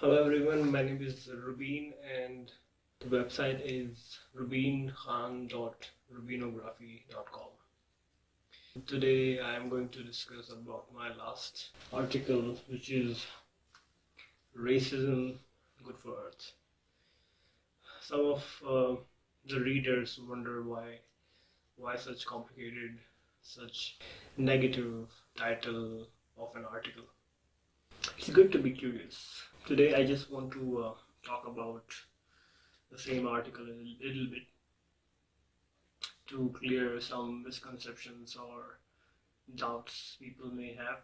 Hello everyone, my name is Rubin and the website is rubinkhan.rubinography.com. Today I am going to discuss about my last article which is Racism Good for Earth. Some of uh, the readers wonder why why such complicated, such negative title of an article. It's good to be curious Today I just want to uh, talk about the same article a little bit to clear some misconceptions or doubts people may have.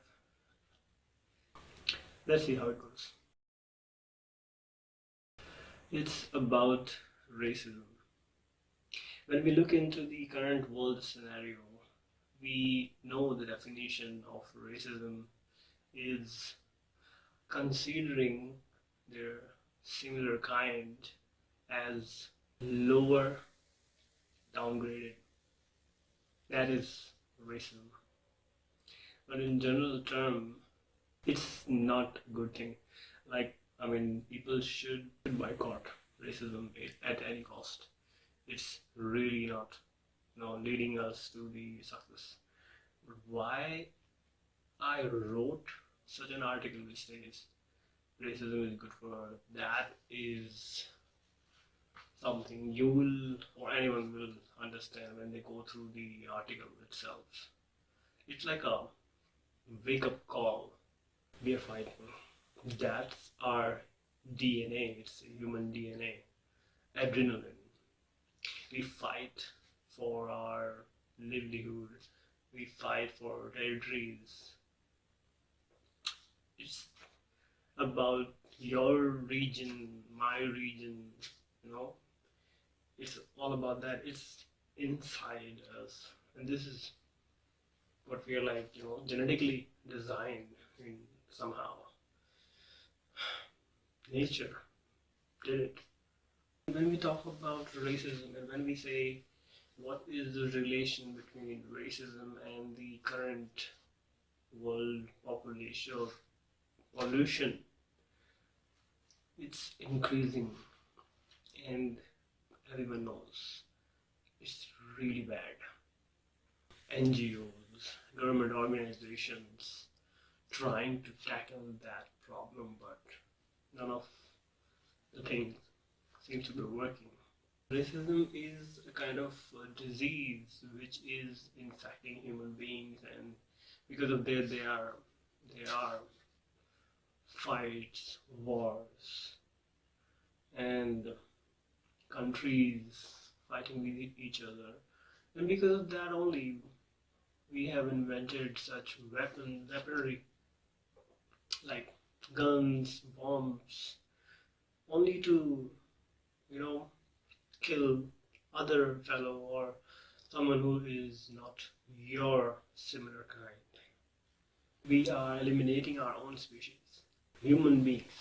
Let's see how it goes. It's about racism. When we look into the current world scenario, we know the definition of racism is considering their similar kind as lower downgraded. That is racism. But in general term, it's not a good thing. Like, I mean, people should boycott racism at any cost. It's really not, you know, leading us to the success. But why I wrote such an article which says racism is good for that is something you will or anyone will understand when they go through the article itself. It's like a wake up call. We are fighting. That's our DNA, it's human DNA. Adrenaline. We fight for our livelihood. We fight for territories it's about your region, my region, you know. It's all about that. It's inside us, and this is what we are like, you know, genetically designed in somehow. Nature did it. When we talk about racism and when we say what is the relation between racism and the current world population pollution. It's increasing and everyone knows it's really bad. NGOs government organizations trying to tackle that problem but none of the things seem to be working. Racism is a kind of a disease which is infecting human beings and because of that they are they are fights, wars, and countries fighting with each other. And because of that only, we have invented such weapon, weaponry like guns, bombs, only to, you know, kill other fellow or someone who is not your similar kind. We are eliminating our own species human beings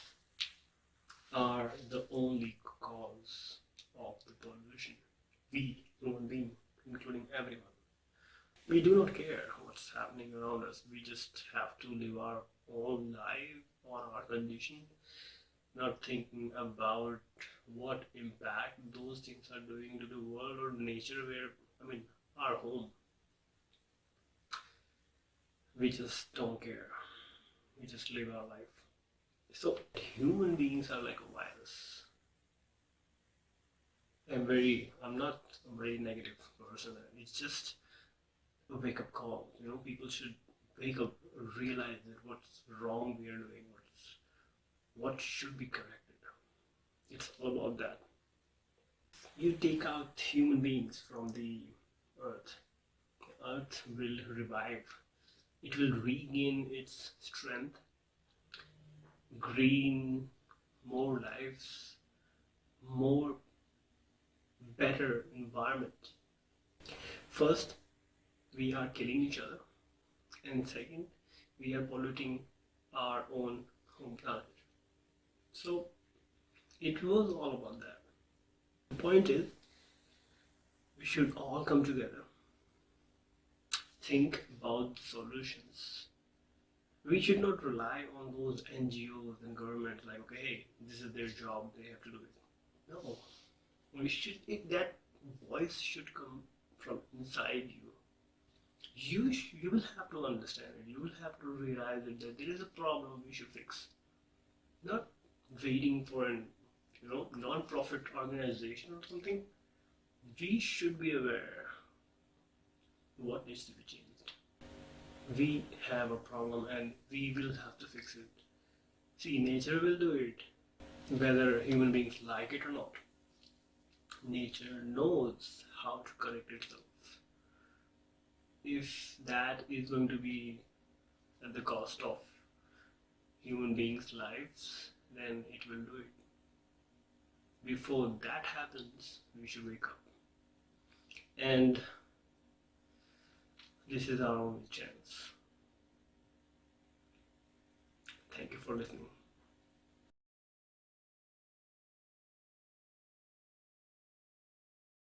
are the only cause of the pollution. We, human beings, including everyone. We do not care what's happening around us. We just have to live our own life on our condition, not thinking about what impact those things are doing to the world or nature where, I mean, our home. We just don't care. We just live our life. So human beings are like a virus. I'm very, I'm not a very negative person. It's just a wake up call. You know, people should wake up, realize that what's wrong we are doing, what's, what should be corrected. It's all about that. You take out human beings from the earth, earth will revive. It will regain its strength green, more lives, more better environment. First, we are killing each other, and second, we are polluting our own home planet. So, it was all about that. The point is, we should all come together, think about solutions, we should not rely on those NGOs and governments like, okay, this is their job, they have to do it. No, we should. If that voice should come from inside you, you you will have to understand it. You will have to realize it, that there is a problem we should fix. Not waiting for an you know non-profit organization or something. We should be aware what needs to be changed we have a problem and we will have to fix it. See, nature will do it, whether human beings like it or not. Nature knows how to correct itself. If that is going to be at the cost of human beings' lives, then it will do it. Before that happens, we should wake up. And this is our only chance. Thank you for listening.